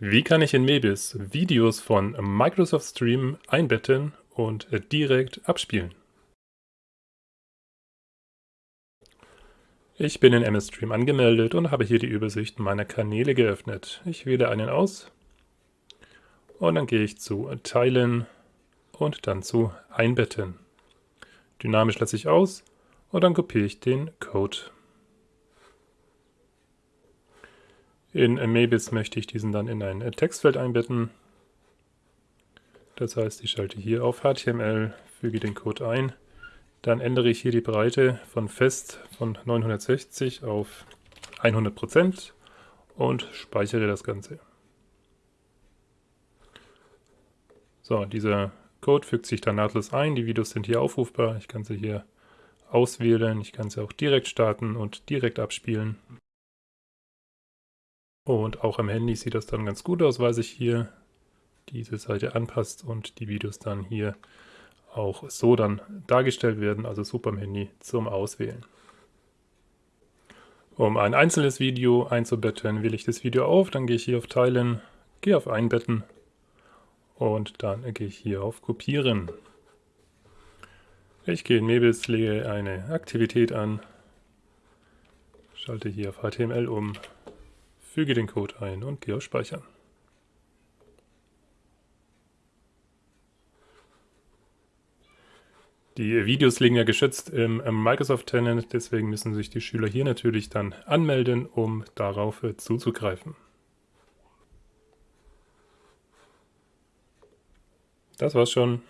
Wie kann ich in Mebis Videos von Microsoft Stream einbetten und direkt abspielen? Ich bin in MS Stream angemeldet und habe hier die Übersicht meiner Kanäle geöffnet. Ich wähle einen aus und dann gehe ich zu Teilen und dann zu Einbetten. Dynamisch lasse ich aus und dann kopiere ich den Code. In Mebis möchte ich diesen dann in ein Textfeld einbetten. Das heißt, ich schalte hier auf HTML, füge den Code ein. Dann ändere ich hier die Breite von fest von 960 auf 100% und speichere das Ganze. So, dieser Code fügt sich dann nahtlos ein. Die Videos sind hier aufrufbar. Ich kann sie hier auswählen. Ich kann sie auch direkt starten und direkt abspielen. Und auch am Handy sieht das dann ganz gut aus, weil sich hier diese Seite anpasst und die Videos dann hier auch so dann dargestellt werden, also super am Handy zum Auswählen. Um ein einzelnes Video einzubetten, wähle ich das Video auf, dann gehe ich hier auf Teilen, gehe auf Einbetten und dann gehe ich hier auf Kopieren. Ich gehe in Mebis, lege eine Aktivität an, schalte hier auf HTML um, Füge den Code ein und gehe auf Speichern. Die Videos liegen ja geschützt im Microsoft Tenant, deswegen müssen sich die Schüler hier natürlich dann anmelden, um darauf zuzugreifen. Das war's schon.